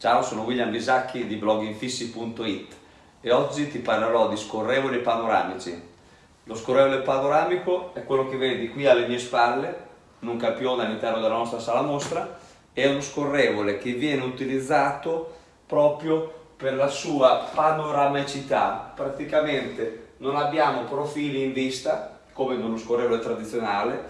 Ciao, sono William Bisacchi di bloginfissi.it e oggi ti parlerò di scorrevoli panoramici. Lo scorrevole panoramico è quello che vedi qui alle mie spalle, in un campione all'interno della nostra sala mostra, è uno scorrevole che viene utilizzato proprio per la sua panoramicità. Praticamente non abbiamo profili in vista, come in uno scorrevole tradizionale,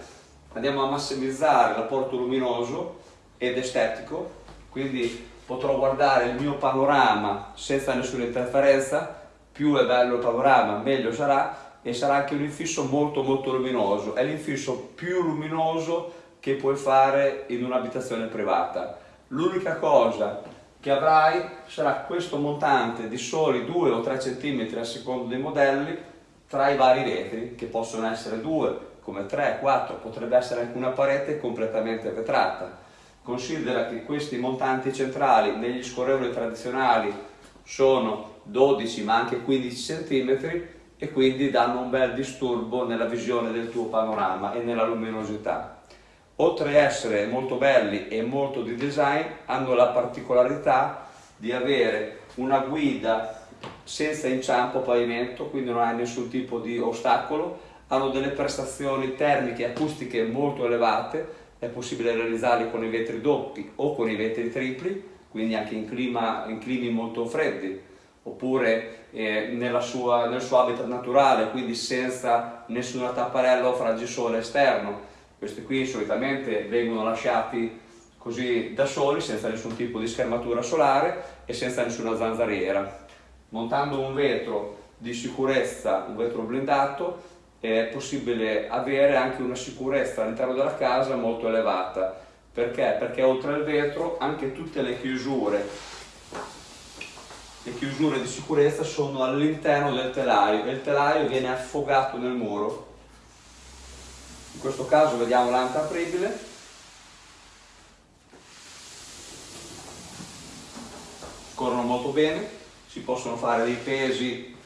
andiamo a massimizzare l'apporto luminoso ed estetico, quindi potrò guardare il mio panorama senza nessuna interferenza, più è bello il panorama meglio sarà e sarà anche un infisso molto molto luminoso, è l'infisso più luminoso che puoi fare in un'abitazione privata. L'unica cosa che avrai sarà questo montante di soli 2 o 3 cm a seconda dei modelli tra i vari vetri, che possono essere 2, come 3, 4, potrebbe essere anche una parete completamente vetrata Considera che questi montanti centrali negli scorrevoli tradizionali sono 12 ma anche 15 cm e quindi danno un bel disturbo nella visione del tuo panorama e nella luminosità. Oltre a essere molto belli e molto di design, hanno la particolarità di avere una guida senza inciampo pavimento, quindi non hai nessun tipo di ostacolo, hanno delle prestazioni termiche e acustiche molto elevate, è possibile realizzarli con i vetri doppi o con i vetri tripli, quindi anche in, clima, in climi molto freddi, oppure eh, sua, nel suo habitat naturale, quindi senza nessuna tapparella o fragisole esterno. Questi qui solitamente vengono lasciati così da soli, senza nessun tipo di schermatura solare e senza nessuna zanzariera. Montando un vetro di sicurezza, un vetro blindato, è possibile avere anche una sicurezza all'interno della casa molto elevata. Perché? Perché oltre al vetro anche tutte le chiusure, le chiusure di sicurezza sono all'interno del telaio e il telaio viene affogato nel muro. In questo caso vediamo l'anta apribile. Corrono molto bene, si possono fare dei pesi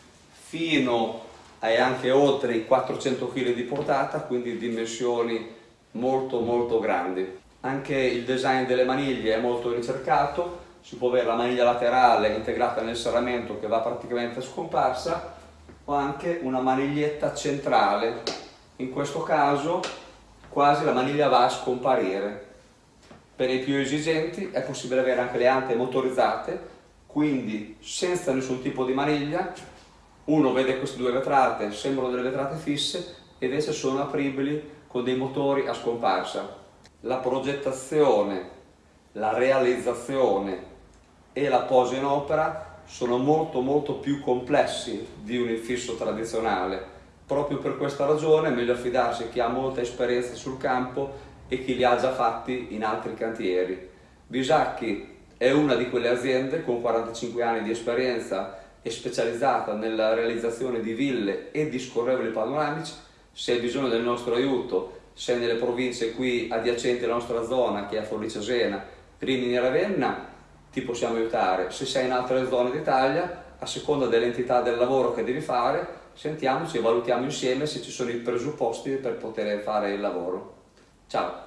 fino hai anche oltre i 400 kg di portata, quindi dimensioni molto molto grandi. Anche il design delle maniglie è molto ricercato, si può avere la maniglia laterale integrata nel serramento che va praticamente scomparsa o anche una maniglietta centrale, in questo caso quasi la maniglia va a scomparire. Per i più esigenti è possibile avere anche le ante motorizzate, quindi senza nessun tipo di maniglia, uno vede queste due vetrate, sembrano delle vetrate fisse ed esse sono apribili con dei motori a scomparsa. La progettazione, la realizzazione e la posa in opera sono molto molto più complessi di un infisso tradizionale. Proprio per questa ragione è meglio affidarsi a chi ha molta esperienza sul campo e chi li ha già fatti in altri cantieri. Bisacchi è una di quelle aziende con 45 anni di esperienza è specializzata nella realizzazione di ville e di scorrevoli panoramici, se hai bisogno del nostro aiuto, sei nelle province qui adiacenti alla nostra zona, che è Forlì Cesena, Rimini e Ravenna, ti possiamo aiutare. Se sei in altre zone d'Italia, a seconda dell'entità del lavoro che devi fare, sentiamoci e valutiamo insieme se ci sono i presupposti per poter fare il lavoro. Ciao!